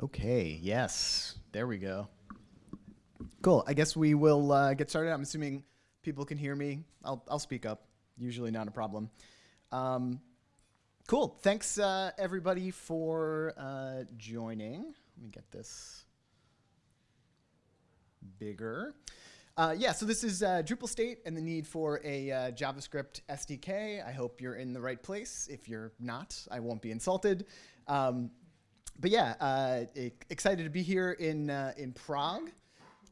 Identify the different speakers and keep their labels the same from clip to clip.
Speaker 1: Okay, yes, there we go. Cool, I guess we will uh, get started. I'm assuming people can hear me. I'll, I'll speak up, usually not a problem. Um, cool, thanks uh, everybody for uh, joining. Let me get this bigger. Uh, yeah, so this is uh, Drupal state and the need for a uh, JavaScript SDK. I hope you're in the right place. If you're not, I won't be insulted. Um, but yeah, uh, excited to be here in, uh, in Prague.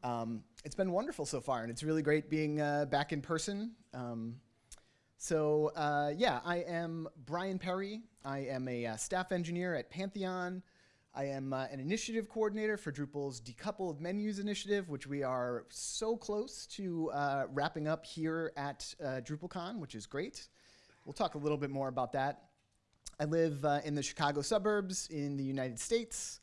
Speaker 1: Um, it's been wonderful so far, and it's really great being uh, back in person. Um, so yeah, I am Brian Perry. I am a staff engineer at Pantheon. I am uh, an initiative coordinator for Drupal's Decoupled Menus initiative, which we are so close to uh, wrapping up here at uh, DrupalCon, which is great. We'll talk a little bit more about that. I live uh, in the Chicago suburbs in the United States.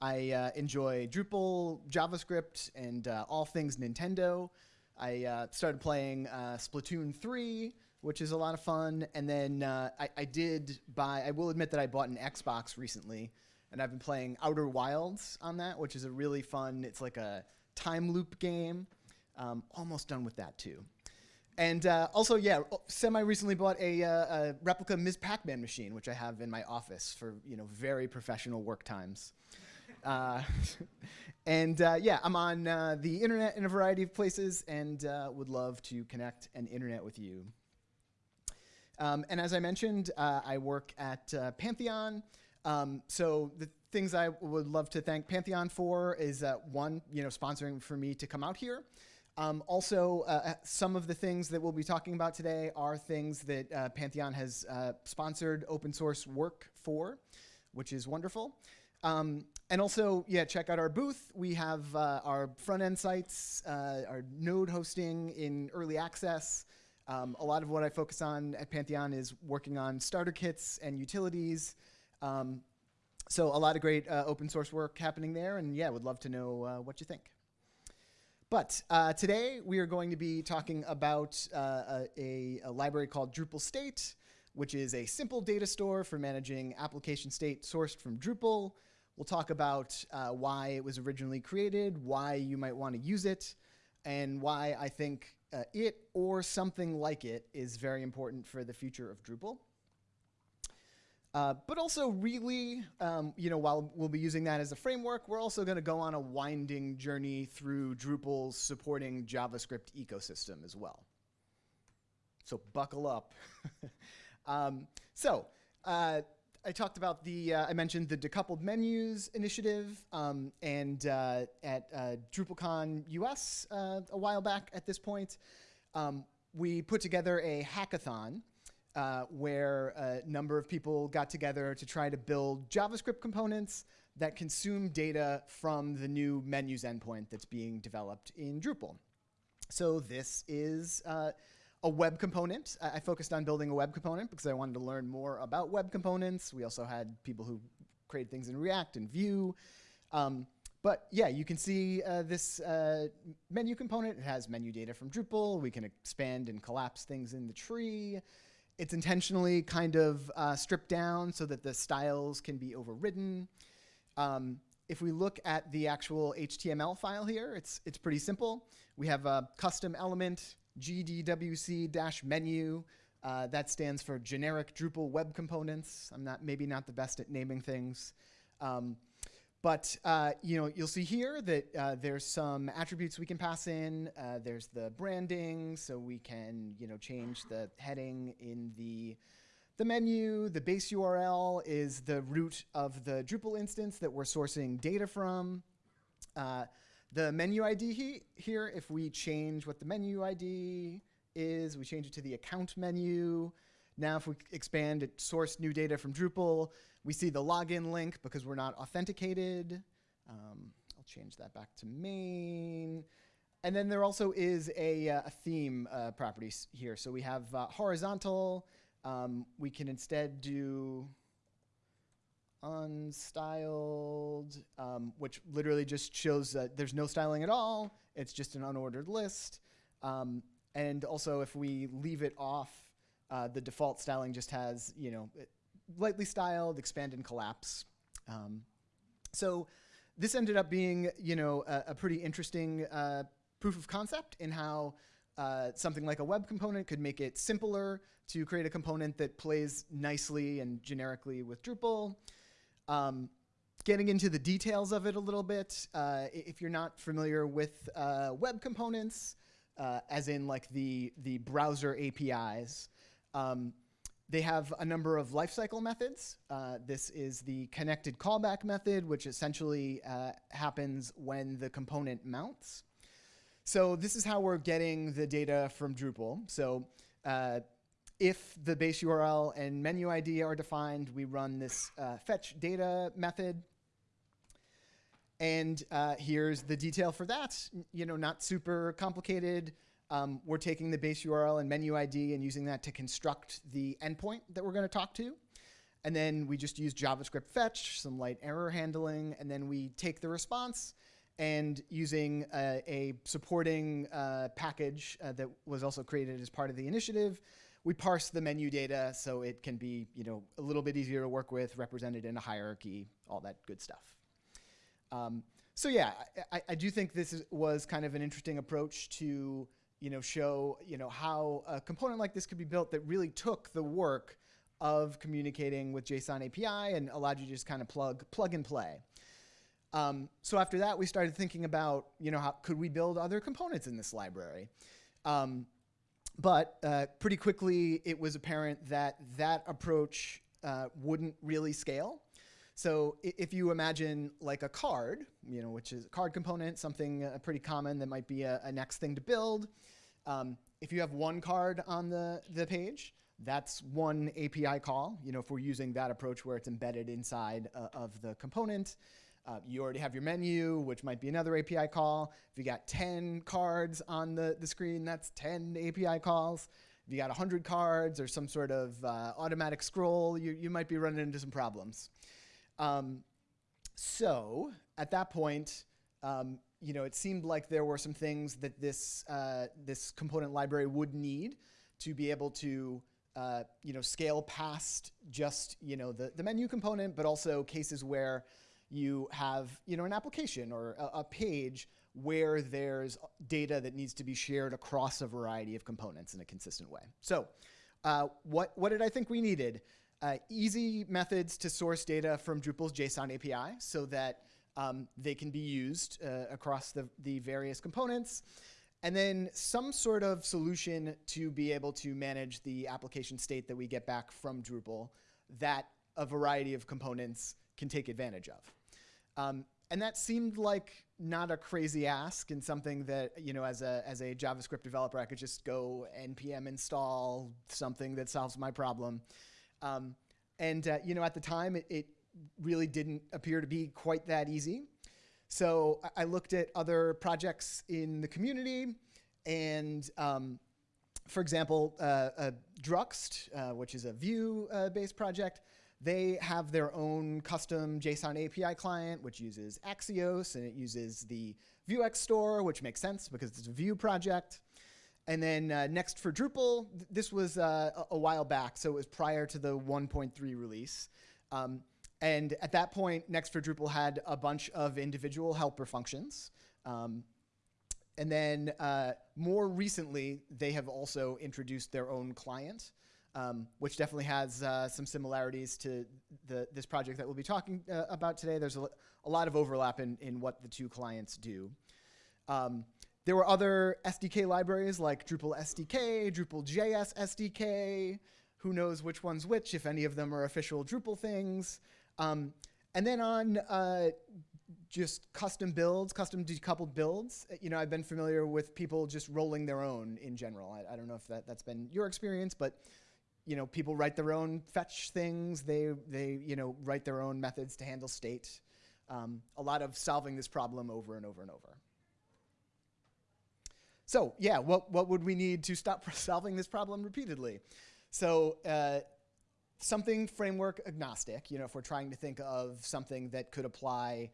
Speaker 1: I uh, enjoy Drupal, JavaScript, and uh, all things Nintendo. I started playing Splatoon 3, which is a lot of fun. And then I, I did buy, I will admit that I bought an Xbox recently and I've been playing Outer Wilds on that, which is a really fun. It's like a time loop game. Um, almost done with that too. And uh, also, yeah, semi recently bought a, uh, a, replica Ms. Pac-Man machine, which I have in my office for you know very professional work times. Uh, and uh, yeah, I'm on uh, the internet in a variety of places, and uh, would love to connect and internet with you. Um, and as I mentioned, I work at Pantheon. Um, so the things I would love to thank Pantheon for is one, you know, sponsoring for me to come out here. Um, also, uh, uh, some of the things that we'll be talking about today are things that uh, Pantheon has uh, sponsored open source work for, which is wonderful. Um, and also, yeah, check out our booth. We have uh, our front end sites, our node hosting in early access. Um, a lot of what I focus on at Pantheon is working on starter kits and utilities, um, so a lot of great uh, open source work happening there, and yeah, would love to know uh, what you think. But uh, today we are going to be talking about uh, a, a, library called Drupal State, which is a simple data store for managing application state sourced from Drupal. We'll talk about uh, why it was originally created, why you might want to use it, and why I think uh, it or something like it is very important for the future of Drupal. Uh, but also really, um, you know, while we'll be using that as a framework, we're also going to go on a winding journey through Drupal's supporting JavaScript ecosystem as well. So buckle up. um, so uh, I talked about the, uh, I mentioned the decoupled menus initiative um, and uh, at uh, DrupalCon US a while back at this point, um, we put together a hackathon uh, where a number of people got together to try to build JavaScript components that consume data from the new menus endpoint that's being developed in Drupal. So this is uh, a web component. I, I, focused on building a web component because I wanted to learn more about web components. We also had people who create things in React and Vue. Um, but yeah, you can see uh, this uh, menu component. It has menu data from Drupal. We can expand and collapse things in the tree. It's intentionally kind of uh, stripped down so that the styles can be overridden. Um, if we look at the actual HTML file here, it's, it's pretty simple. We have a custom element, gdwc-menu. Uh, that stands for generic Drupal web components. I'm not maybe not the best at naming things. Um, but uh, you know, you'll see here that uh, there's some attributes we can pass in. Uh, there's the branding, so we can you know change the heading in the the menu. The base URL is the root of the Drupal instance that we're sourcing data from. Uh, the menu ID he here, if we change what the menu ID is, we change it to the account menu. Now if we expand it, source new data from Drupal, we see the login link because we're not authenticated. Um, I'll change that back to main. And then there also is a, uh, a theme uh, property here. So we have uh, horizontal. Um, we can instead do unstyled, um, which literally just shows that there's no styling at all. It's just an unordered list. Um, and also, if we leave it off, uh, the default styling just has, you know, lightly styled, expand and collapse. Um, So this ended up being, you know, a, a pretty interesting uh, proof of concept in how uh, something like a web component could make it simpler to create a component that plays nicely and generically with Drupal. Um, getting into the details of it a little bit, uh, if you're not familiar with uh, web components, uh, as in like the, the browser APIs, um, they have a number of lifecycle methods. Uh, this is the connected callback method, which essentially uh, happens when the component mounts. So this is how we're getting the data from Drupal. So uh, if the base URL and menu ID are defined, we run this uh, fetch data method. And uh, here's the detail for that. You know, not super complicated. Um, we're taking the base URL and menu ID and using that to construct the endpoint that we're going to talk to. And then we just use JavaScript fetch, some light error handling, and then we take the response and using uh, a supporting uh, package uh, that was also created as part of the initiative, we parse the menu data so it can be you know, a little bit easier to work with, represented in a hierarchy, all that good stuff. Um, so yeah, I, I, do think this is, was kind of an interesting approach to you know, show you know, how a component like this could be built that really took the work of communicating with JSON API and allowed you to just kind of plug, plug and play. Um, so after that, we started thinking about, you know, how could we build other components in this library? Um, but uh, pretty quickly, it was apparent that that approach uh, wouldn't really scale. So if you imagine like a card, you know, which is a card component, something uh, pretty common that might be a, a next thing to build. Um, if you have one card on the, the page, that's one API call. You know, if we're using that approach where it's embedded inside uh, of the component. Uh, you already have your menu, which might be another API call. If you got 10 cards on the, the screen, that's 10 API calls. If you got 100 cards or some sort of uh, automatic scroll, you, you might be running into some problems. Um, so at that point, um, you know, it seemed like there were some things that this, uh, this component library would need to be able to uh, you know, scale past just you know, the, the menu component, but also cases where you have you know, an application or a, a, page where there's data that needs to be shared across a variety of components in a consistent way. So uh, what, what did I think we needed? Uh, easy methods to source data from Drupal's JSON API so that um, they can be used uh, across the, the various components. And then some sort of solution to be able to manage the application state that we get back from Drupal that a variety of components can take advantage of. Um, and that seemed like not a crazy ask and something that, you know, as a, as a JavaScript developer, I could just go npm install something that solves my problem. Um, and uh, you know, at the time, it, it, really didn't appear to be quite that easy. So I, looked at other projects in the community, and um, for example, uh, uh, Druxt, uh, which is a Vue-based project, they have their own custom JSON API client, which uses Axios, and it uses the Vuex store, which makes sense because it's a Vue project. And then uh, next for Drupal, th this was uh, a, a, while back, so it was prior to the 1.3 release. Um, and at that point, Next for Drupal had a bunch of individual helper functions. Um, and then uh, more recently, they have also introduced their own client, um, which definitely has uh, some similarities to the, this project that we'll be talking uh, about today. There's a, a, lot of overlap in, in what the two clients do. Um, there were other SDK libraries like Drupal SDK, Drupal JS SDK, who knows which one's which, if any of them are official Drupal things. Um, and then on uh, just custom builds, custom decoupled builds, uh, you know, I've been familiar with people just rolling their own in general. I, I don't know if that, that's been your experience, but you know, people write their own fetch things. They, they you know, write their own methods to handle state. Um, a lot of solving this problem over and over and over. So yeah, what, what would we need to stop solving this problem repeatedly? So uh, something framework agnostic, you know, if we're trying to think of something that could apply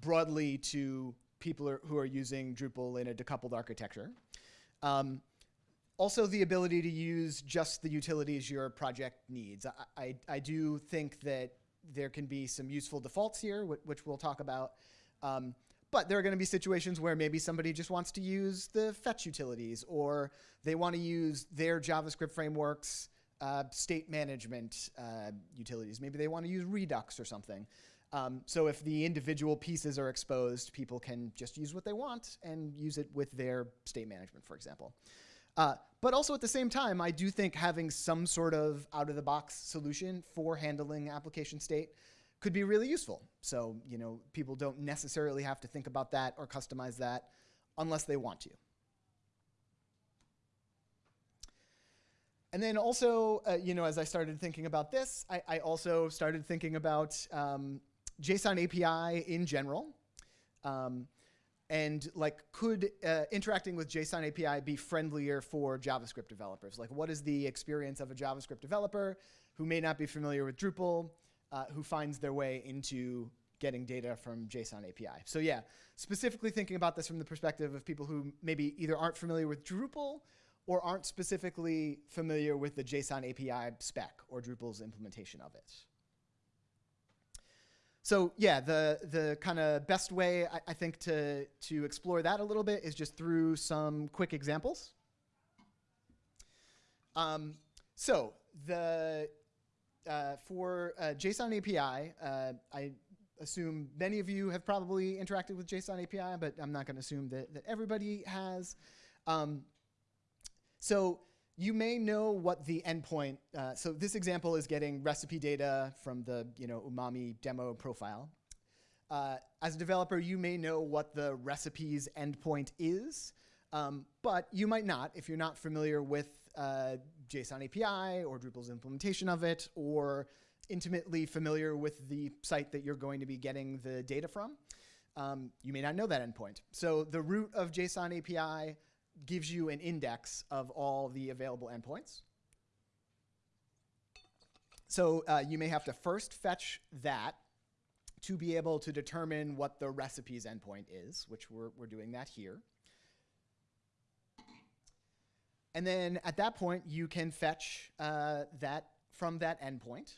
Speaker 1: broadly to people who are using Drupal in a decoupled architecture. Um, also the ability to use just the utilities your project needs. I, I, I, do think that there can be some useful defaults here, wh- which we'll talk about. Um, but there are going to be situations where maybe somebody just wants to use the fetch utilities, or they want to use their JavaScript frameworks uh, state management uh, utilities. Maybe they want to use Redux or something. Um, so if the individual pieces are exposed, people can just use what they want and use it with their state management, for example. Uh, but also at the same time, I do think having some sort of out-of-the-box solution for handling application state could be really useful. So you know, people don't necessarily have to think about that or customize that unless they want to. And then also, uh, you know, as I started thinking about this, I, I also started thinking about um, JSON API in general. Um, and like, could uh, interacting with JSON API be friendlier for JavaScript developers? Like, what is the experience of a JavaScript developer who may not be familiar with Drupal, uh, who finds their way into getting data from JSON API? So yeah, specifically thinking about this from the perspective of people who maybe either aren't familiar with Drupal or aren't specifically familiar with the JSON API spec or Drupal's implementation of it. So yeah, the, the kind of best way I, I, think to, to explore that a little bit is just through some quick examples. Um, so the, uh, for uh, JSON API, uh, I assume many of you have probably interacted with JSON API, but I'm not going to assume that, that everybody has. Um, so you may know what the endpoint, uh, so this example is getting recipe data from the you know, umami demo profile. Uh, as a developer, you may know what the recipes endpoint is, um, but you might not if you're not familiar with uh, JSON API or Drupal's implementation of it, or intimately familiar with the site that you're going to be getting the data from. Um, you may not know that endpoint. So the root of JSON API gives you an index of all the available endpoints. So uh, you may have to first fetch that to be able to determine what the recipes endpoint is, which we're, we're doing that here. And then at that point, you can fetch uh, that from that endpoint.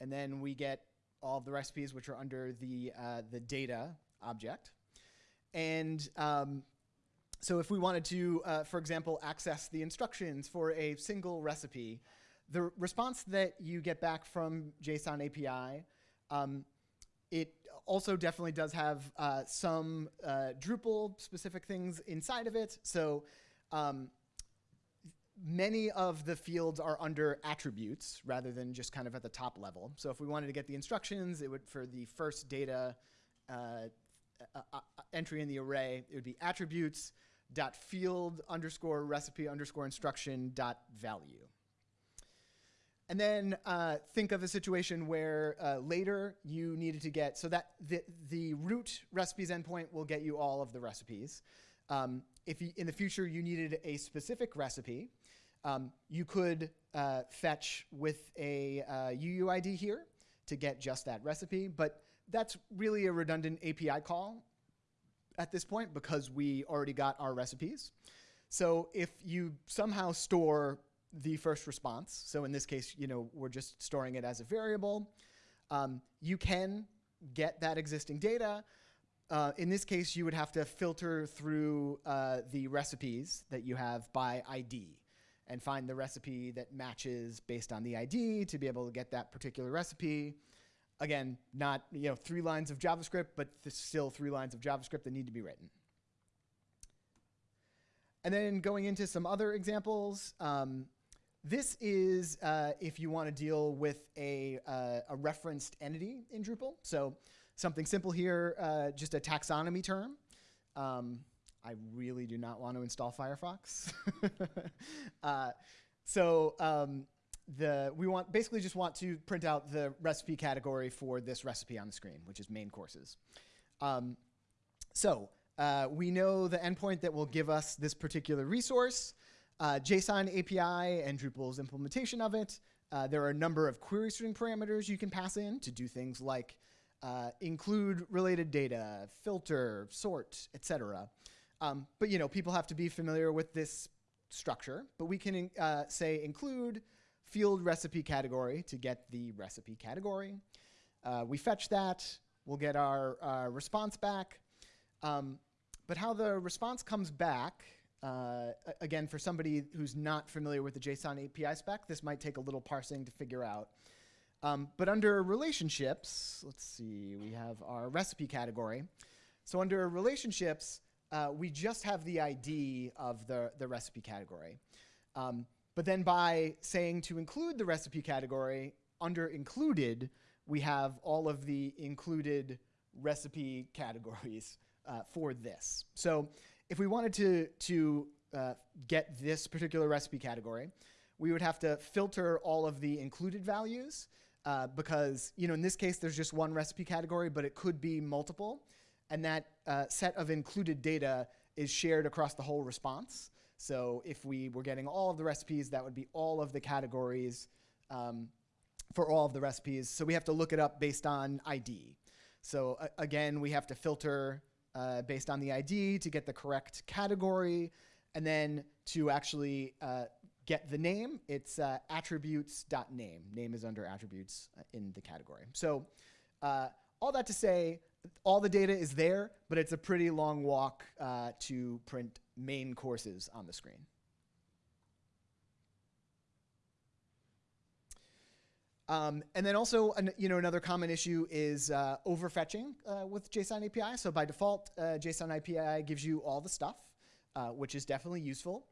Speaker 1: And then we get all of the recipes which are under the, uh, the data object. And um, so if we wanted to, uh, for example, access the instructions for a single recipe, the response that you get back from JSON API, um, it also definitely does have uh, some uh, Drupal specific things inside of it. So um, many of the fields are under attributes rather than just kind of at the top level. So if we wanted to get the instructions, it would for the first data uh, uh, uh, entry in the array, it would be attributes dot field underscore recipe underscore instruction dot value. And then uh, think of a situation where uh, later you needed to get, so that the, the root recipes endpoint will get you all of the recipes. Um, if you, in the future you needed a specific recipe, um, you could uh, fetch with a UUID uh, here to get just that recipe, but that's really a redundant API call at this point because we already got our recipes. So if you somehow store the first response, so in this case, you know, we're just storing it as a variable, um, you can get that existing data. Uh, in this case, you would have to filter through uh, the recipes that you have by ID and find the recipe that matches based on the ID to be able to get that particular recipe. Again, not you know three lines of JavaScript, but still three lines of JavaScript that need to be written. And then going into some other examples, um, this is uh, if you want to deal with a, uh, a, referenced entity in Drupal. So something simple here, uh, just a taxonomy term. Um, I really do not want to install Firefox. Uh, so um, the we want basically just want to print out the recipe category for this recipe on the screen, which is main courses. Um, so uh, we know the endpoint that will give us this particular resource, uh, JSON API and Drupal's implementation of it. Uh, there are a number of query string parameters you can pass in to do things like uh, include related data, filter, sort, etc. Um, but you know, people have to be familiar with this structure. But we can uh, say include field recipe category to get the recipe category. Uh, we fetch that, we'll get our uh, response back. Um, but how the response comes back, uh, again, for somebody who's not familiar with the JSON API spec, this might take a little parsing to figure out. Um, but under relationships, let's see, we have our recipe category. So under relationships, uh, we just have the ID of the, the recipe category. Um, but then by saying to include the recipe category, under included, we have all of the included recipe categories uh, for this. So if we wanted to, to uh, get this particular recipe category, we would have to filter all of the included values uh, because, you know, in this case, there's just one recipe category, but it could be multiple. And that uh, set of included data is shared across the whole response. So if we were getting all of the recipes, that would be all of the categories um, for all of the recipes. So we have to look it up based on ID. So uh, again, we have to filter uh, based on the ID to get the correct category. And then to actually uh, get the name, it's uh, attributes.name. Name is under attributes uh, in the category. So uh, all that to say, all the data is there, but it's a pretty long walk uh, to print main courses on the screen. Um, and then also, an, you know, another common issue is uh, overfetching uh, with JSON API. So by default, uh, JSON API gives you all the stuff, uh, which is definitely useful.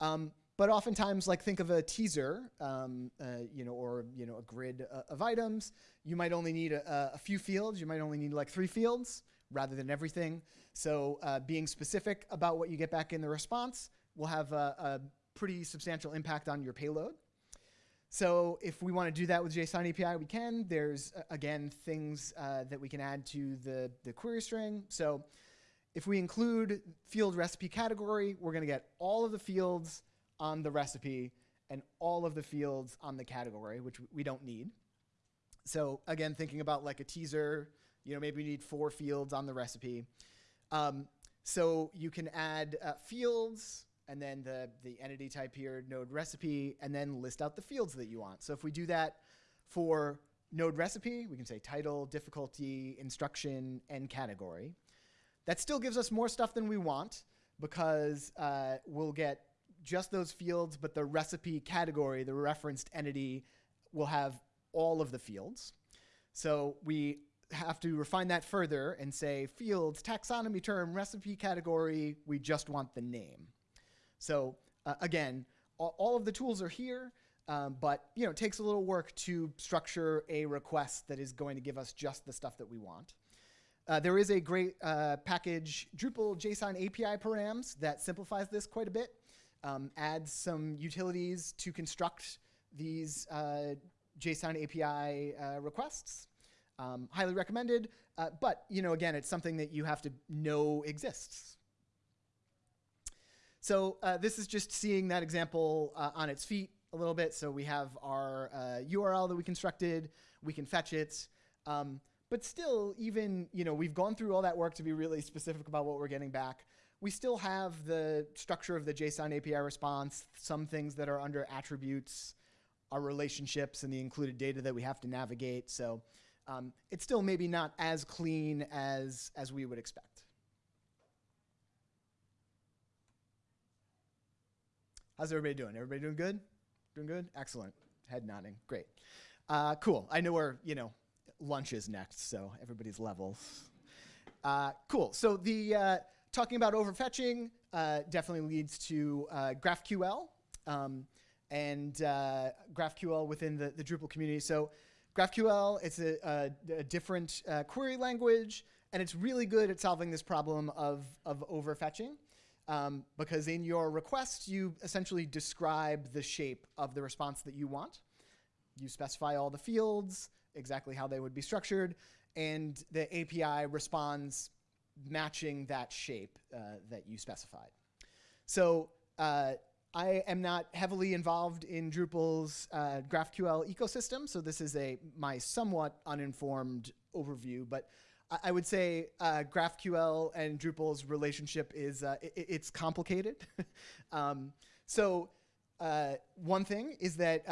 Speaker 1: Um, but oftentimes, like think of a teaser, um, uh, you know, or you know, a grid uh, of items. You might only need a, a, few fields. You might only need like three fields rather than everything. So being specific about what you get back in the response will have a, a pretty substantial impact on your payload. So if we want to do that with JSON API, we can. There's, uh, again, things uh, that we can add to the, the query string. So if we include field recipe category, we're going to get all of the fields on the recipe and all of the fields on the category, which we don't need. So again, thinking about like a teaser, you know, maybe we need four fields on the recipe. Um, so you can add uh, fields and then the, the entity type here, node recipe, and then list out the fields that you want. So if we do that for node recipe, we can say title, difficulty, instruction, and category. That still gives us more stuff than we want because uh, we'll get just those fields, but the recipe category, the referenced entity, will have all of the fields. So we have to refine that further and say fields, taxonomy term, recipe category, we just want the name. So uh, again, all, of the tools are here, um, but you know, it takes a little work to structure a request that is going to give us just the stuff that we want. Uh, there is a great uh, package, Drupal JSON API params, that simplifies this quite a bit, um, adds some utilities to construct these uh, JSON API uh, requests. Um, highly recommended, uh, but you know, again, it's something that you have to know exists. So uh, this is just seeing that example uh, on its feet a little bit. So we have our uh, URL that we constructed. We can fetch it. Um, but still, even, you know, we've gone through all that work to be really specific about what we're getting back. We still have the structure of the JSON API response, some things that are under attributes, our relationships, and the included data that we have to navigate. So um, it's still maybe not as clean as, as we would expect. How's everybody doing? Everybody doing good? Doing good? Excellent. Head nodding. Great. Uh, cool. I know where, you know, lunch is next, so everybody's levels. Uh, cool. So the uh, talking about overfetching uh, definitely leads to uh, GraphQL um, and uh, GraphQL within the, the Drupal community. So GraphQL, it's a, a, a different query language, and it's really good at solving this problem of, of overfetching um, because in your request, you essentially describe the shape of the response that you want. You specify all the fields, exactly how they would be structured, and the API responds matching that shape uh, that you specified. So uh, I am not heavily involved in Drupal's uh, GraphQL ecosystem, so this is a my somewhat uninformed overview, but I would say uh, GraphQL and Drupal's relationship is uh, it, it's complicated. um, so uh, one thing is that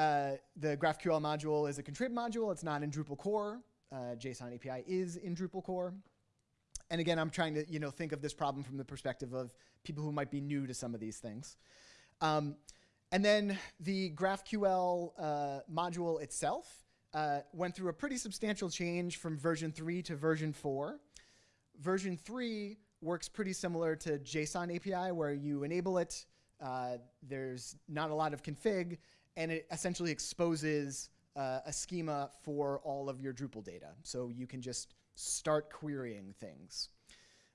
Speaker 1: the GraphQL module is a contrib module. It's not in Drupal core. JSON API is in Drupal core. And again, I'm trying to you know think of this problem from the perspective of people who might be new to some of these things. Um, and then the GraphQL uh, module itself uh, went through a pretty substantial change from version 3 to version 4. Version 3 works pretty similar to JSON API, where you enable it, uh, there's not a lot of config, and it essentially exposes uh, a schema for all of your Drupal data. So you can just start querying things.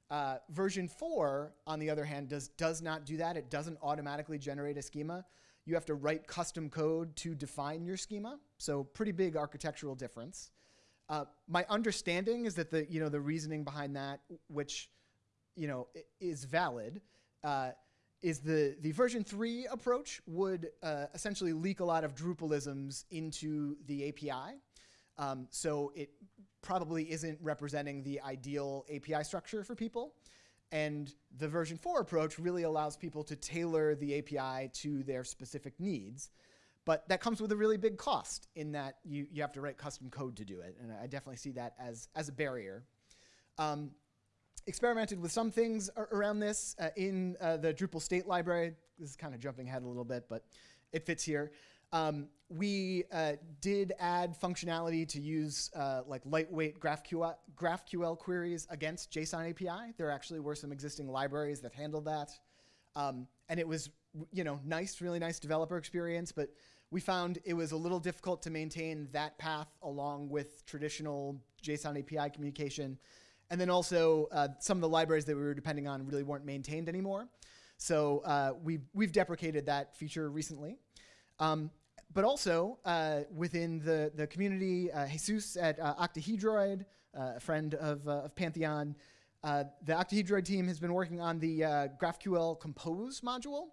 Speaker 1: Uh, version 4, on the other hand, does, does not do that. It doesn't automatically generate a schema. You have to write custom code to define your schema. So pretty big architectural difference. Uh, my understanding is that the, you know, the reasoning behind that, which you know, is valid, uh, is the, the version 3 approach would uh, essentially leak a lot of Drupalisms into the API. Um, so it probably isn't representing the ideal API structure for people. And the version 4 approach really allows people to tailor the API to their specific needs. But that comes with a really big cost in that you, you have to write custom code to do it. And I definitely see that as, as a barrier. Um, experimented with some things around this uh, in uh, the Drupal state library. This is kind of jumping ahead a little bit, but it fits here. Um, we uh, did add functionality to use uh, like lightweight GraphQL, GraphQL queries against JSON API. There actually were some existing libraries that handled that. Um, and it was you know, nice, really nice developer experience, but we found it was a little difficult to maintain that path along with traditional JSON API communication. And then also uh, some of the libraries that we were depending on really weren't maintained anymore. So uh, we've, we've deprecated that feature recently. Um, but also uh, within the, the community, uh, Jesus at uh, Octahedroid, uh, a friend of, of Pantheon, the Octahedroid team has been working on the GraphQL Compose module,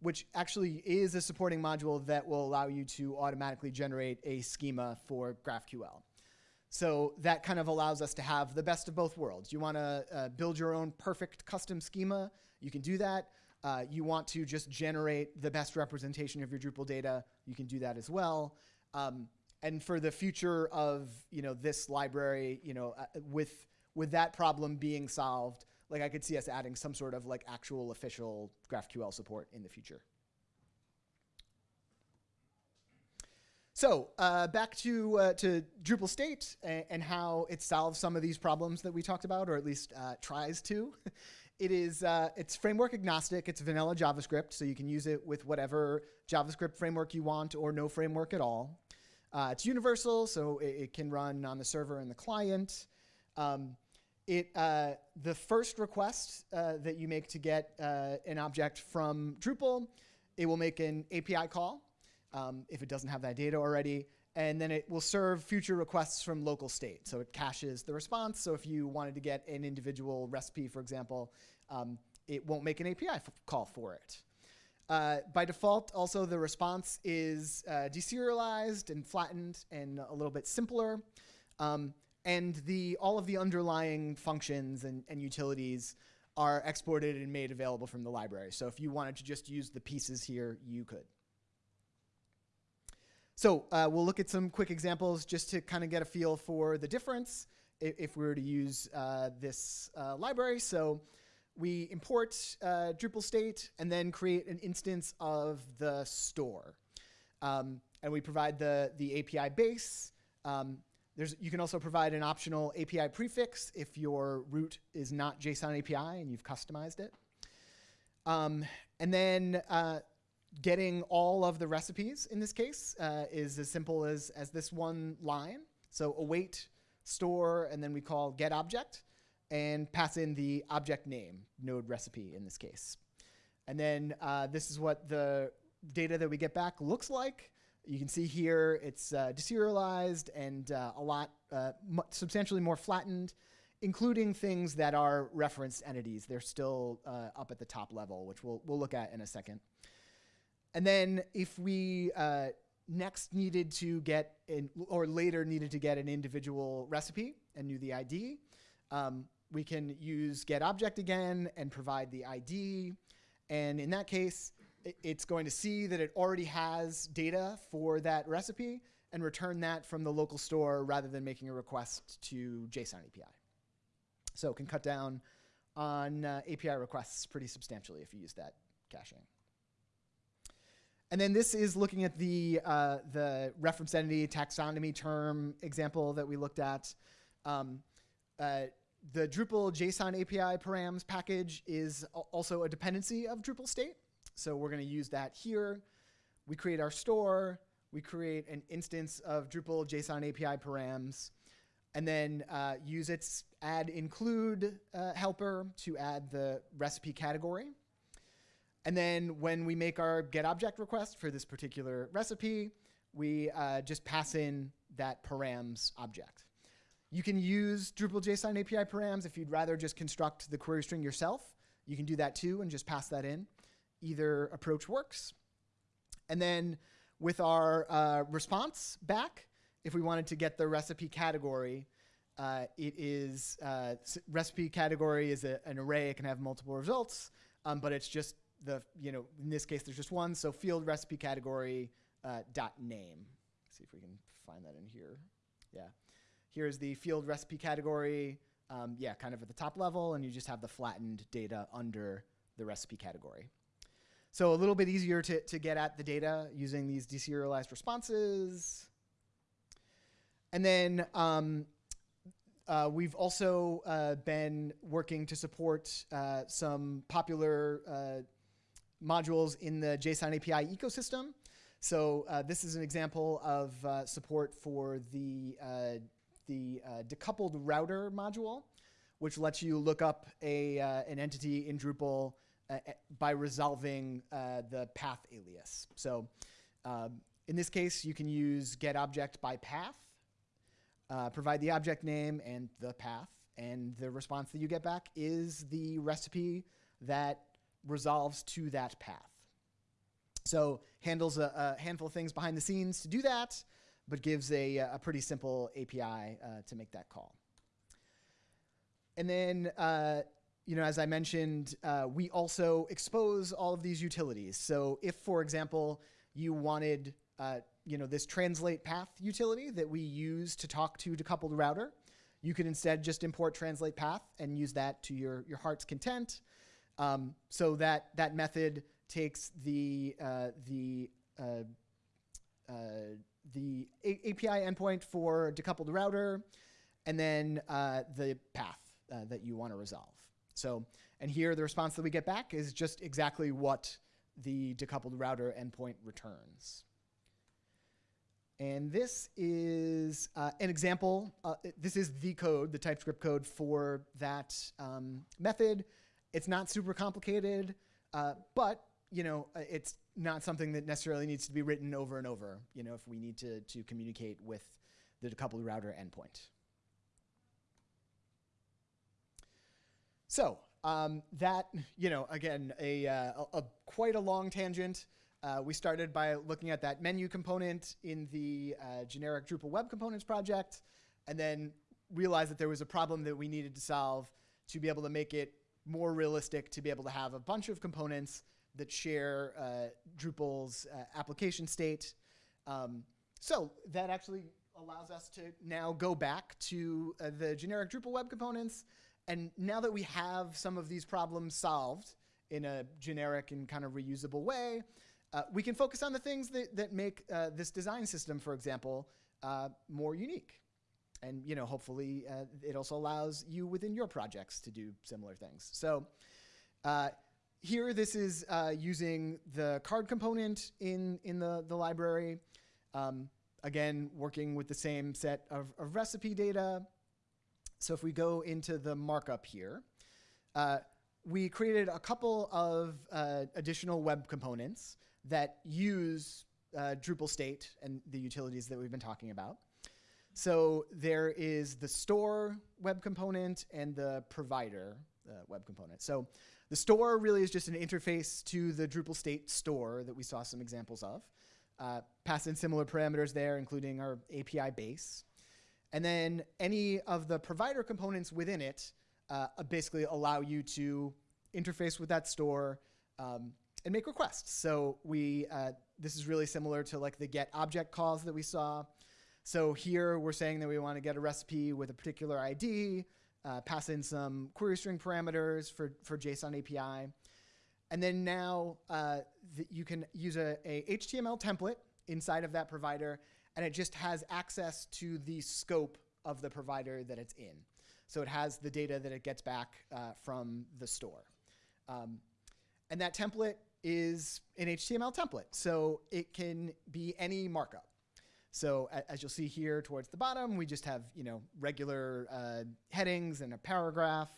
Speaker 1: which actually is a supporting module that will allow you to automatically generate a schema for GraphQL. So that kind of allows us to have the best of both worlds. You want to uh, build your own perfect custom schema, you can do that. Uh, you want to just generate the best representation of your Drupal data, you can do that as well. Um, and for the future of you know this library, you know, uh, with with that problem being solved, like I could see us adding some sort of like actual official GraphQL support in the future. So uh, back to, uh, to Drupal state and, and, how it solves some of these problems that we talked about, or at least uh, tries to. it is, uh, it's framework agnostic. It's vanilla JavaScript, so you can use it with whatever JavaScript framework you want or no framework at all. Uh, it's universal, so it, it, can run on the server and the client. Um, it, uh, the first request that you make to get an object from Drupal, it will make an API call um, if it doesn't have that data already. And then it will serve future requests from local state. So it caches the response. So if you wanted to get an individual recipe, for example, um, it won't make an API call for it. Uh, by default, also the response is uh, deserialized and flattened and a little bit simpler. Um, and the, all of the underlying functions and, and, utilities are exported and made available from the library. So if you wanted to just use the pieces here, you could. So uh, we'll look at some quick examples just to kind of get a feel for the difference if, if we were to use uh, this uh, library. So we import uh, Drupal state and then create an instance of the store. Um, and we provide the, the API base. Um, there's, you can also provide an optional API prefix if your root is not JSON API and you've customized it. Um, and then uh, getting all of the recipes in this case uh, is as simple as, as this one line. So await store, and then we call get object, and pass in the object name, node recipe in this case. And then uh, this is what the data that we get back looks like. You can see here it's uh, deserialized and uh, a lot, uh, substantially more flattened, including things that are referenced entities. They're still uh, up at the top level, which we'll, we'll look at in a second. And then if we uh, next needed to get, in, or later needed to get an individual recipe and knew the ID, um, we can use get object again and provide the ID. And in that case, it's going to see that it already has data for that recipe, and return that from the local store rather than making a request to JSON API. So it can cut down on uh, API requests pretty substantially if you use that caching. And then this is looking at the, uh, the reference entity taxonomy term example that we looked at. Um, uh, the Drupal JSON API params package is also a dependency of Drupal state. So we're going to use that here. We create our store. We create an instance of Drupal JSON API params and then uh, use its add include uh, helper to add the recipe category. And then when we make our get object request for this particular recipe, we uh, just pass in that params object. You can use Drupal JSON API params if you'd rather just construct the query string yourself. You can do that too and just pass that in. Either approach works. And then with our uh, response back, if we wanted to get the recipe category, uh, it is uh, recipe category is a, an array. It can have multiple results, um, but it's just the, you know, in this case, there's just one. So field recipe category uh, dot name. Let's see if we can find that in here. Yeah. Here's the field recipe category. Um, yeah, kind of at the top level, and you just have the flattened data under the recipe category. So a little bit easier to, to get at the data using these deserialized responses. And then um, uh, we've also uh, been working to support uh, some popular uh, modules in the JSON API ecosystem. So uh, this is an example of uh, support for the, uh, the uh, decoupled router module, which lets you look up a, uh, an entity in Drupal uh, by resolving the path alias. So um, in this case, you can use get object by path, provide the object name and the path, and the response that you get back is the recipe that resolves to that path. So handles a, a, handful of things behind the scenes to do that, but gives a, a pretty simple API uh, to make that call. And then, uh, you know, as I mentioned, uh, we also expose all of these utilities. So if, for example, you wanted, uh, you know, this translate path utility that we use to talk to decoupled router, you could instead just import translate path and use that to your, your heart's content. Um, so that that method takes the uh, the uh, uh, the A API endpoint for decoupled router, and then uh, the path uh, that you want to resolve. So, and here the response that we get back is just exactly what the decoupled router endpoint returns. And this is uh, an example. Uh, this is the code, the TypeScript code for that um, method. It's not super complicated, uh, but you know, uh, it's not something that necessarily needs to be written over and over, you know, if we need to, to communicate with the decoupled router endpoint. So um, that, you know, again, a, uh, a, a quite a long tangent. Uh, we started by looking at that menu component in the uh, generic Drupal web components project, and then realized that there was a problem that we needed to solve to be able to make it more realistic to be able to have a bunch of components that share uh, Drupal's uh, application state. Um, so that actually allows us to now go back to uh, the generic Drupal web components. And now that we have some of these problems solved in a generic and kind of reusable way, uh, we can focus on the things that, that make uh, this design system, for example, uh, more unique and you know, hopefully uh, it also allows you within your projects to do similar things. So uh, here, this is uh, using the card component in, in the, the library. Um, again, working with the same set of, of, recipe data. So if we go into the markup here, uh, we created a couple of uh, additional web components that use uh, Drupal state and the utilities that we've been talking about. So there is the store web component and the provider uh, web component. So the store really is just an interface to the Drupal state store that we saw some examples of. Uh, pass in similar parameters there, including our API base. And then any of the provider components within it uh, basically allow you to interface with that store um, and make requests. So we, uh, this is really similar to like the get object calls that we saw. So here we're saying that we want to get a recipe with a particular ID, uh, pass in some query string parameters for, for JSON API. And then now uh, you can use a, a, HTML template inside of that provider, and it just has access to the scope of the provider that it's in. So it has the data that it gets back uh, from the store. Um, and that template is an HTML template. So it can be any markup. So as you'll see here towards the bottom, we just have you know regular uh, headings and a paragraph.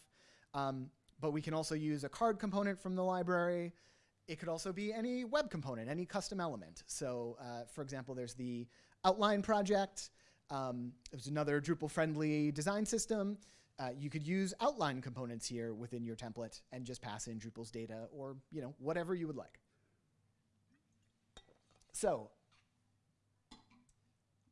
Speaker 1: Um, but we can also use a card component from the library. It could also be any web component, any custom element. So uh, for example, there's the outline project. Um, there's another Drupal-friendly design system. Uh, you could use outline components here within your template and just pass in Drupal's data or you know whatever you would like. So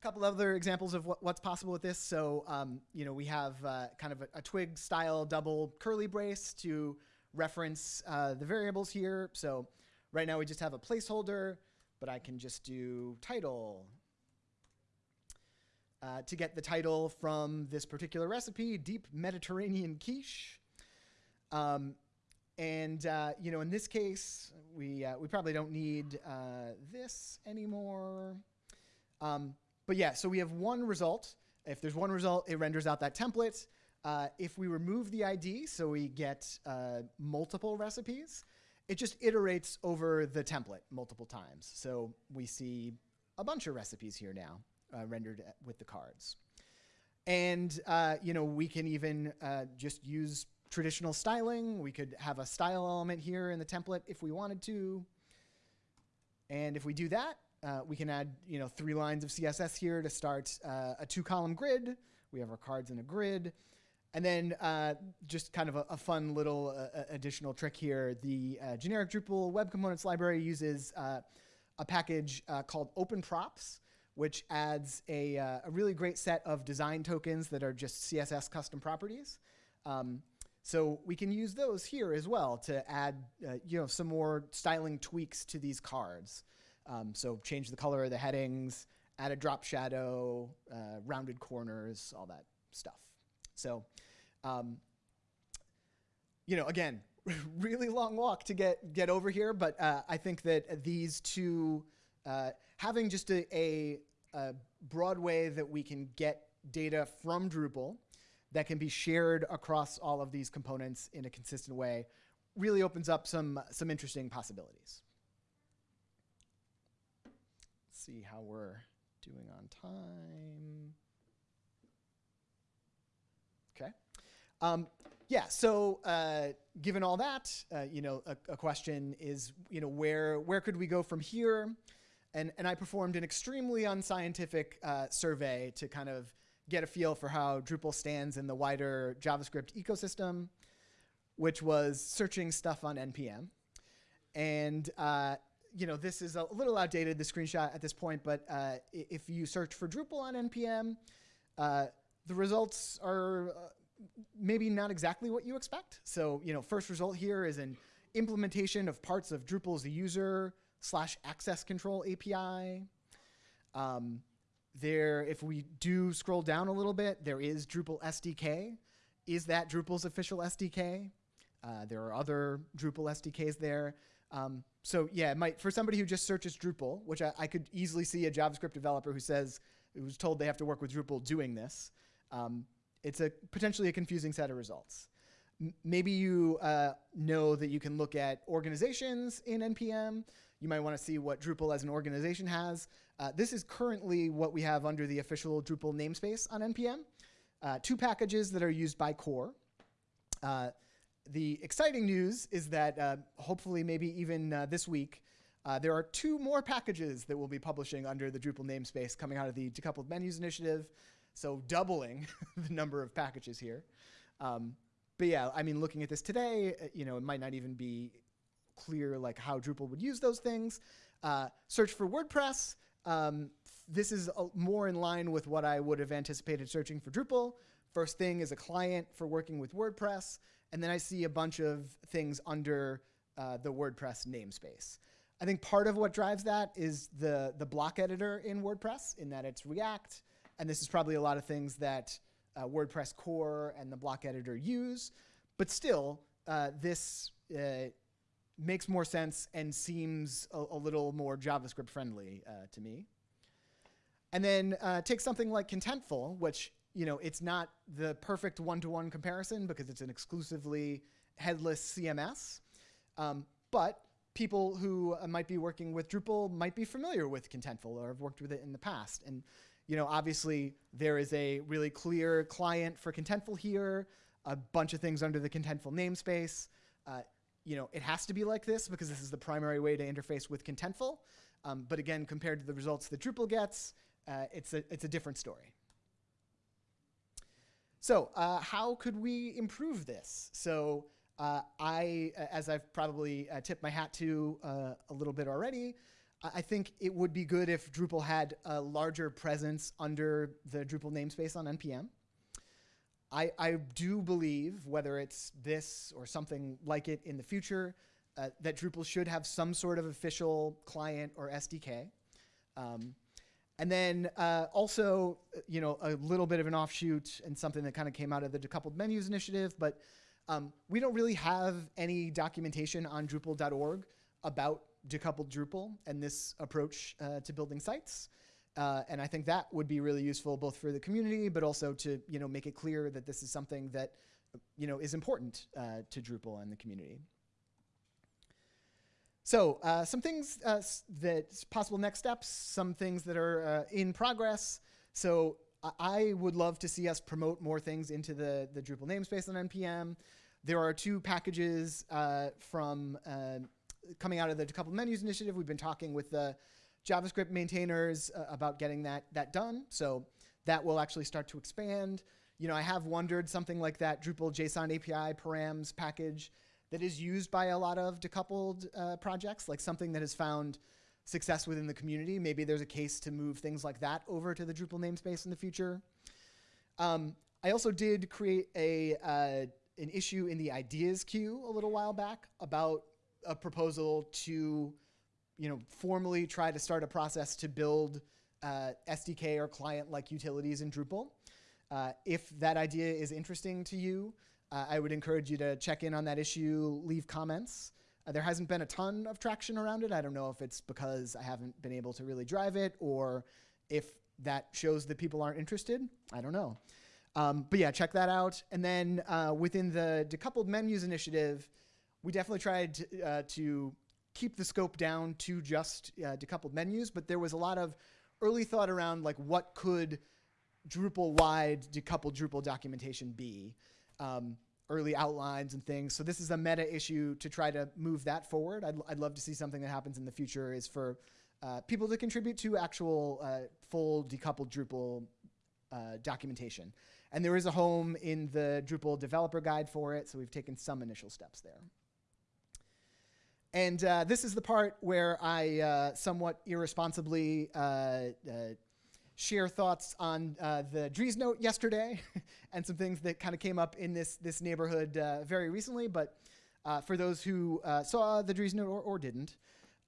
Speaker 1: couple other examples of what, what's possible with this. So um, you know we have uh, kind of a, a, twig style double curly brace to reference uh, the variables here. So right now we just have a placeholder, but I can just do title uh, to get the title from this particular recipe, Deep Mediterranean Quiche. Um, and uh, you know, in this case, we uh, we probably don't need uh, this anymore. Um, but yeah, so we have one result. If there's one result, it renders out that template. Uh, if we remove the ID, so we get uh, multiple recipes, it just iterates over the template multiple times. So we see a bunch of recipes here now uh, rendered with the cards. And uh, you know, we can even uh, just use traditional styling. We could have a style element here in the template if we wanted to. And if we do that, uh, we can add you know three lines of CSS here to start uh, a two-column grid. We have our cards in a grid. And then uh, just kind of a, a fun little uh, additional trick here. The uh, generic Drupal web components library uses uh, a package called OpenProps, which adds a, uh, a, really great set of design tokens that are just CSS custom properties. Um, so we can use those here as well to add uh, you know, some more styling tweaks to these cards. Um, so change the color of the headings, add a drop shadow, uh, rounded corners, all that stuff. So, um, you know, again, really long walk to get, get over here, but uh, I think that these two uh, having just a, a, a, broad way that we can get data from Drupal that can be shared across all of these components in a consistent way really opens up some, some interesting possibilities. Let's see how we're doing on time. Okay. Um, yeah, so uh, given all that, uh, you know, a, a, question is, you know, where, where could we go from here? And, and I performed an extremely unscientific uh, survey to kind of get a feel for how Drupal stands in the wider JavaScript ecosystem, which was searching stuff on NPM. And uh, you know, this is a little outdated, the screenshot at this point, but uh, if you search for Drupal on NPM, uh, the results are uh, maybe not exactly what you expect. So, you know, first result here is an implementation of parts of Drupal's user slash access control API. Um, there, if we do scroll down a little bit, there is Drupal SDK. Is that Drupal's official SDK? Uh, there are other Drupal SDKs there. Um, so yeah, might, for somebody who just searches Drupal, which I, I, could easily see a JavaScript developer who says, who's told they have to work with Drupal doing this, um, it's a potentially a confusing set of results. Maybe you uh, know that you can look at organizations in NPM. You might want to see what Drupal as an organization has. Uh, this is currently what we have under the official Drupal namespace on NPM. Uh, two packages that are used by core. Uh, the exciting news is that uh, hopefully maybe even uh, this week, uh, there are two more packages that we'll be publishing under the Drupal namespace coming out of the decoupled menus initiative. So doubling the number of packages here. Um, but yeah, I mean, looking at this today, you know, it might not even be clear like how Drupal would use those things. Uh, search for WordPress. Um, this is more in line with what I would have anticipated searching for Drupal. First thing is a client for working with WordPress. And then I see a bunch of things under uh, the WordPress namespace. I think part of what drives that is the the block editor in WordPress, in that it's React, and this is probably a lot of things that uh, WordPress core and the block editor use. But still, uh, this uh, makes more sense and seems a, a little more JavaScript friendly uh, to me. And then uh, take something like Contentful, which you know it's not the perfect one-to-one comparison because it's an exclusively headless CMS, um, but people who uh, might be working with Drupal might be familiar with Contentful or have worked with it in the past. And you know, obviously there is a really clear client for Contentful here, a bunch of things under the Contentful namespace. Uh, you know, it has to be like this because this is the primary way to interface with Contentful. Um, but again, compared to the results that Drupal gets, uh, it's, a, it's a different story. So uh, how could we improve this? So uh, I, as I've probably uh, tipped my hat to uh, a little bit already, I think it would be good if Drupal had a larger presence under the Drupal namespace on NPM. I, I do believe, whether it's this or something like it in the future, uh, that Drupal should have some sort of official client or SDK. Um, and then uh, also, you know, a little bit of an offshoot and something that kind of came out of the decoupled menus initiative, but um, we don't really have any documentation on Drupal.org about decoupled Drupal and this approach uh, to building sites. Uh, and I think that would be really useful both for the community, but also to you know make it clear that this is something that you know is important uh, to Drupal and the community. So uh, some things uh, that possible next steps, some things that are uh, in progress. So I would love to see us promote more things into the, the Drupal namespace on NPM. There are two packages uh, from uh, coming out of the decoupled menus initiative. We've been talking with the JavaScript maintainers uh, about getting that, that done. So that will actually start to expand. You know, I have wondered something like that Drupal JSON API params package that is used by a lot of decoupled uh, projects, like something that has found success within the community. Maybe there's a case to move things like that over to the Drupal namespace in the future. Um, I also did create a uh, an issue in the ideas queue a little while back about a proposal to, you know, formally try to start a process to build uh, SDK or client-like utilities in Drupal. Uh, if that idea is interesting to you, uh, I would encourage you to check in on that issue, leave comments. Uh, there hasn't been a ton of traction around it. I don't know if it's because I haven't been able to really drive it or if that shows that people aren't interested. I don't know. Um, but yeah, check that out. And then uh, within the decoupled menus initiative, we definitely tried to, uh, to keep the scope down to just uh, decoupled menus, but there was a lot of early thought around like what could Drupal-wide decoupled Drupal documentation be. Um, early outlines and things. So this is a meta issue to try to move that forward. I'd, I'd love to see something that happens in the future is for uh, people to contribute to actual uh, full decoupled Drupal uh, documentation. And there is a home in the Drupal developer guide for it, so we've taken some initial steps there. And uh, this is the part where I uh, somewhat irresponsibly uh, share thoughts on uh, the Dries note yesterday and some things that kind of came up in this, this neighborhood uh, very recently. But for those who saw the Dries note or, or didn't,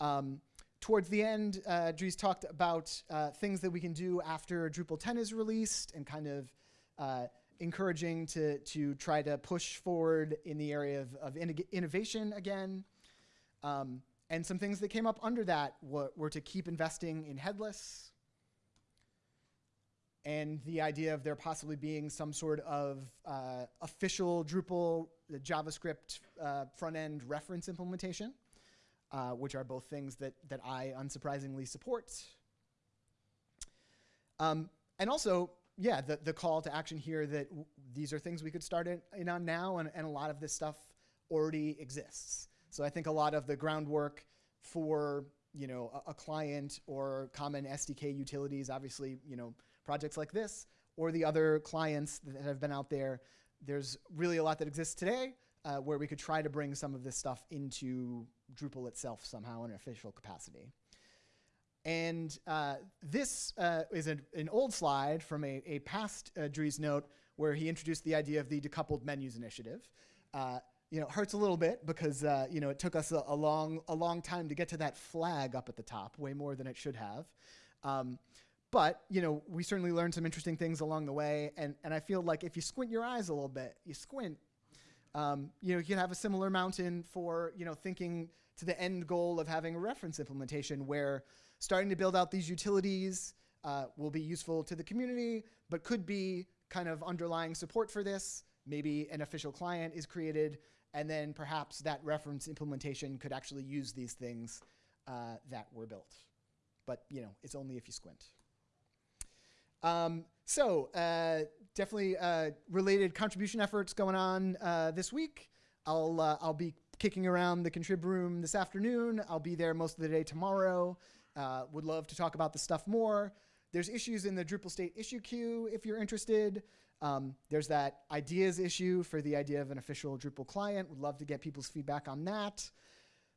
Speaker 1: um, towards the end, uh, Dries talked about things that we can do after Drupal 10 is released and kind of uh, encouraging to, to try to push forward in the area of, of in innovation again. Um, and some things that came up under that were, were, to keep investing in headless and the idea of there possibly being some sort of uh, official Drupal JavaScript uh, front-end reference implementation, uh, which are both things that, that I unsurprisingly support. Um, and also yeah, the, the call to action here that these are things we could start in, in on now, and, and a lot of this stuff already exists. So I think a lot of the groundwork for you know a, a, client or common SDK utilities, obviously you know projects like this or the other clients that have been out there. There's really a lot that exists today uh, where we could try to bring some of this stuff into Drupal itself somehow in an official capacity. And uh, this uh, is an, an, old slide from a, a past uh, Dries note where he introduced the idea of the decoupled menus initiative. Uh, you know, it hurts a little bit because uh, you know it took us a, a, long a long time to get to that flag up at the top, way more than it should have. Um, but you know, we certainly learned some interesting things along the way, and and I feel like if you squint your eyes a little bit, you squint, um, you know, you can have a similar mountain for you know thinking to the end goal of having a reference implementation where starting to build out these utilities uh, will be useful to the community, but could be kind of underlying support for this. Maybe an official client is created, and then perhaps that reference implementation could actually use these things uh, that were built. But you know, it's only if you squint. Um, so uh, definitely uh, related contribution efforts going on uh, this week. I'll uh, I'll be kicking around the contrib room this afternoon. I'll be there most of the day tomorrow. Uh, would love to talk about the stuff more. There's issues in the Drupal state issue queue if you're interested. Um, there's that ideas issue for the idea of an official Drupal client. Would love to get people's feedback on that.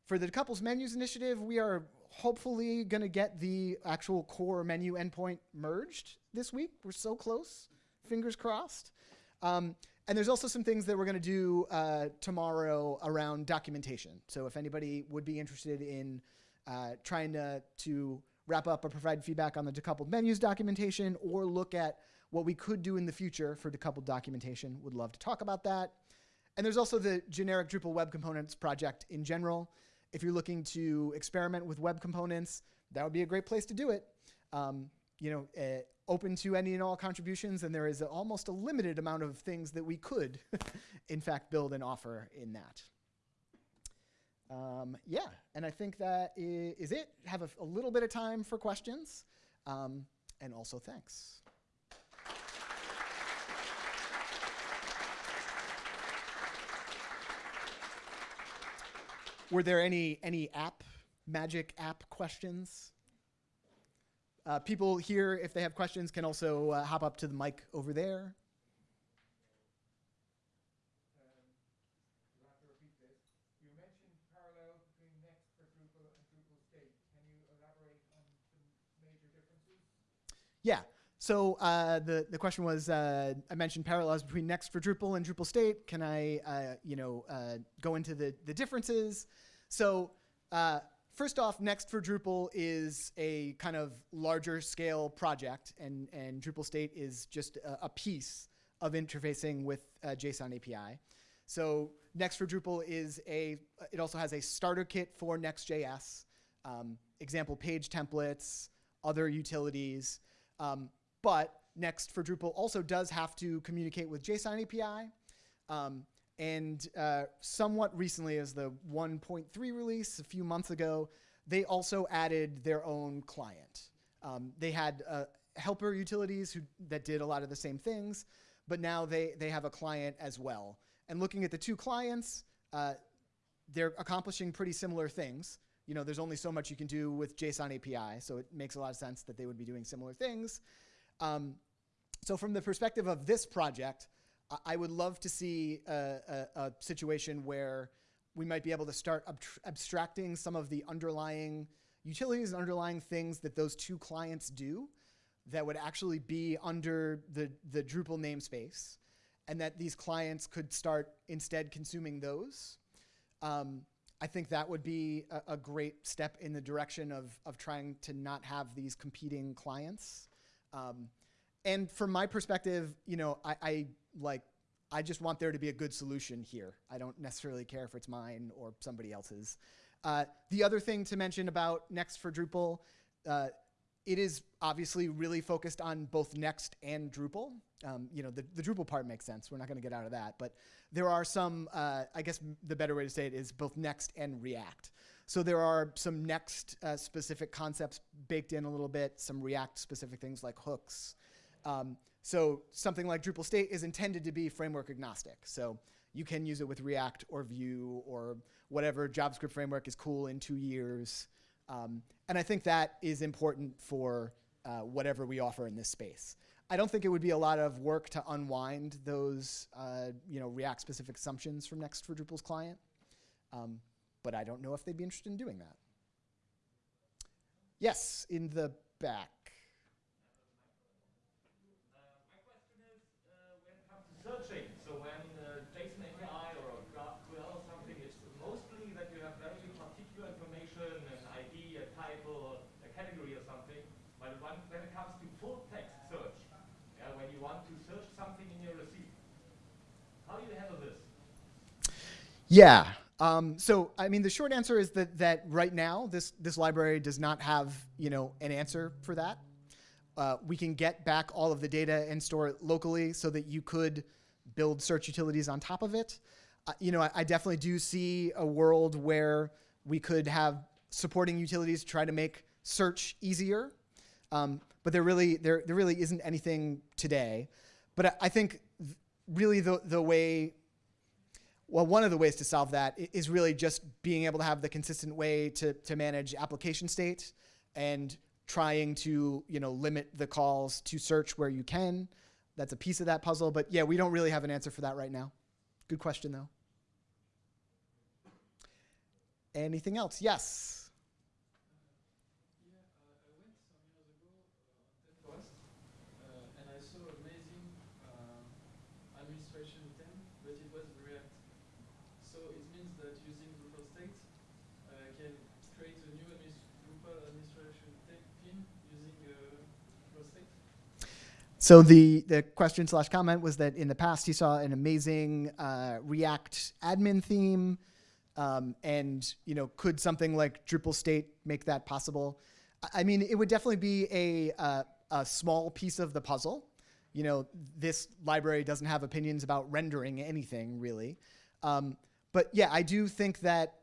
Speaker 1: For decoupled Menus initiative, we are hopefully going to get the actual core menu endpoint merged this week. We're so close. Fingers crossed. Um, and there's also some things that we're going to do uh, tomorrow around documentation. So if anybody would be interested in uh, trying to, to wrap up or provide feedback on the decoupled menus documentation or look at what we could do in the future for decoupled documentation, would love to talk about that. And there's also the generic Drupal web components project in general. If you're looking to experiment with web components, that would be a great place to do it. Um, you know, uh, open to any and all contributions, and there is a, almost a limited amount of things that we could, in fact, build and offer in that. Um, yeah, and I think that is it. Have a, a little bit of time for questions, um, and also thanks. Were there any any app magic app questions? Uh, people here, if they have questions, can also uh, hop up to the mic over there. Yeah. So uh, the the question was, uh, I mentioned parallels between Next for Drupal and Drupal State. Can I, uh, you know, uh, go into the the differences? So uh, first off, Next for Drupal is a kind of larger scale project, and and Drupal State is just a, a piece of interfacing with uh, JSON API. So Next for Drupal is a. It also has a starter kit for Next.js, um, example page templates, other utilities. Um, but Next for Drupal also does have to communicate with JSON API. Um, and uh, somewhat recently, as the 1.3 release a few months ago, they also added their own client. Um, they had uh, helper utilities who, that did a lot of the same things, but now they, they have a client as well. And looking at the two clients, uh, they're accomplishing pretty similar things. You know, there's only so much you can do with JSON API, so it makes a lot of sense that they would be doing similar things. Um, so from the perspective of this project, I would love to see a, a, a, situation where we might be able to start abstracting some of the underlying utilities and underlying things that those two clients do that would actually be under the, the Drupal namespace and that these clients could start instead consuming those. Um, I think that would be a, a, great step in the direction of, of trying to not have these competing clients. Um, and from my perspective, you know, I, I, like, I just want there to be a good solution here. I don't necessarily care if it's mine or somebody else's. Uh, the other thing to mention about Next for Drupal, uh, it is obviously really focused on both Next and Drupal. Um, you know, the, the Drupal part makes sense. We're not going to get out of that. But there are some, uh, I guess the better way to say it is both Next and React. So there are some Next uh, specific concepts baked in a little bit, some React specific things like hooks. Um, so something like Drupal state is intended to be framework agnostic. So you can use it with React or Vue or whatever JavaScript framework is cool in two years. Um, and I think that is important for uh, whatever we offer in this space. I don't think it would be a lot of work to unwind those uh, you know, React-specific assumptions from Next for Drupal's client. Um, but I don't know if they'd be interested in doing that. Yes, in the back.
Speaker 2: Searching. So when uh, JSON API or GraphQL or something, it's mostly that you have very particular information, an ID, a title, a category or something. But when it comes to full text search, when you want to search something in your receipt, how do you handle this?
Speaker 1: Yeah, um, so, I mean, the short answer is that, that right now, this, this library does not have, you know, an answer for that. Uh, we can get back all of the data and store it locally so that you could build search utilities on top of it. Uh, you know, I, I, definitely do see a world where we could have supporting utilities try to make search easier. Um, but there really, there, there really isn't anything today. But I, I think really the, the way well, one of the ways to solve that is really just being able to have the consistent way to, to manage application state and trying to you know limit the calls to search where you can. That's a piece of that puzzle. But yeah, we don't really have an answer for that right now. Good question, though. Anything else? Yes. So the, the question slash comment was that in the past he saw an amazing uh, React admin theme, um, and you know could something like Drupal state make that possible? I mean, it would definitely be a, uh, a small piece of the puzzle. You know, this library doesn't have opinions about rendering anything really, um, but yeah, I do think that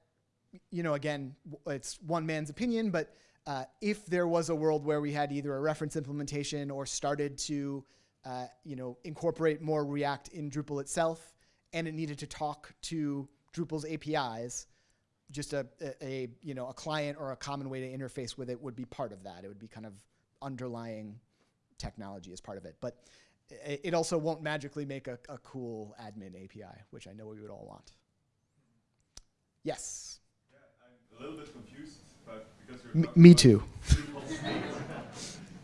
Speaker 1: you know again it's one man's opinion, but uh, if there was a world where we had either a reference implementation or started to uh, you know, incorporate more React in Drupal itself, and it needed to talk to Drupal's APIs, just a, a, a, you know a client or a common way to interface with it would be part of that. It would be kind of underlying technology as part of it. But it, it also won't magically make a, a cool admin API, which I know we would all want. Yes.
Speaker 3: Yeah, I'm a little bit confused
Speaker 1: me too.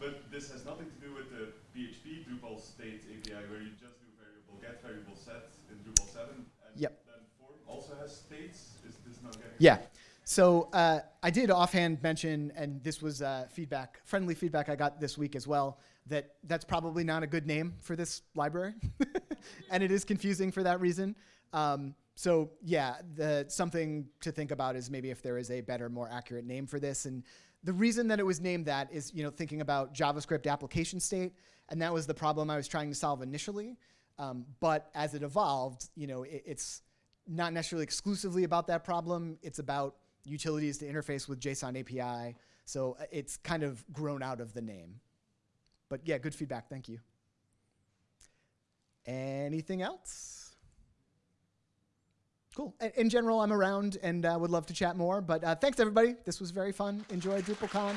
Speaker 3: but this has nothing to do with the PHP Drupal state API where you just do variable get, variable set in Drupal 7. And
Speaker 1: yep.
Speaker 3: then form also has states. Is this not getting
Speaker 1: Yeah. So uh, I did offhand mention, and this was uh, feedback, friendly feedback I got this week as well, that that's probably not a good name for this library. and it is confusing for that reason. Um, so yeah, the, something to think about is maybe if there is a better, more accurate name for this. And the reason that it was named that is, you know, thinking about JavaScript application state, and that was the problem I was trying to solve initially. Um, but as it evolved, you know, it, it's not necessarily exclusively about that problem. It's about utilities to interface with JSON API. So uh, it's kind of grown out of the name. But yeah, good feedback. Thank you. Anything else? Cool. In general, I'm around and uh, would love to chat more. But uh, thanks, everybody. This was very fun. Enjoy DrupalCon.